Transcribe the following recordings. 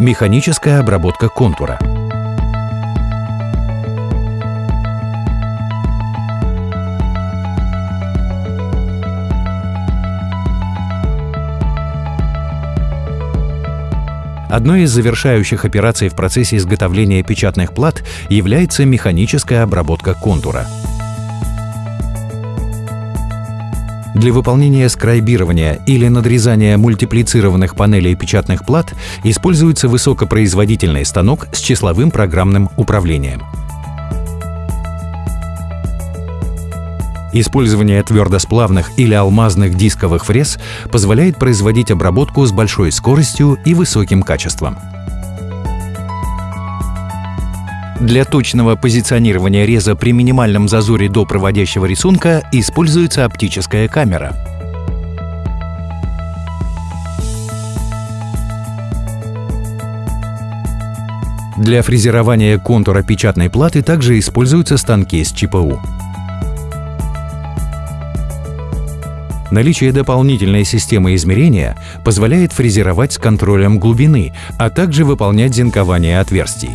Механическая обработка контура. Одной из завершающих операций в процессе изготовления печатных плат является механическая обработка контура. Для выполнения скрайбирования или надрезания мультиплицированных панелей печатных плат используется высокопроизводительный станок с числовым программным управлением. Использование твердосплавных или алмазных дисковых фрез позволяет производить обработку с большой скоростью и высоким качеством. Для точного позиционирования реза при минимальном зазоре до проводящего рисунка используется оптическая камера. Для фрезерования контура печатной платы также используются станки с ЧПУ. Наличие дополнительной системы измерения позволяет фрезеровать с контролем глубины, а также выполнять зинкование отверстий.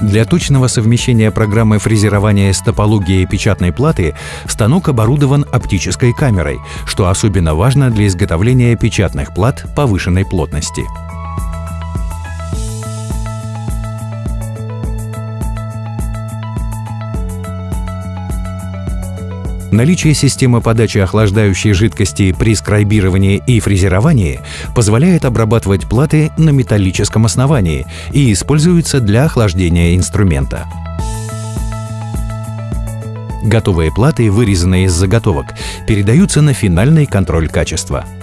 Для точного совмещения программы фрезерования с топологией печатной платы станок оборудован оптической камерой, что особенно важно для изготовления печатных плат повышенной плотности. Наличие системы подачи охлаждающей жидкости при скрайбировании и фрезеровании позволяет обрабатывать платы на металлическом основании и используется для охлаждения инструмента. Готовые платы, вырезанные из заготовок, передаются на финальный контроль качества –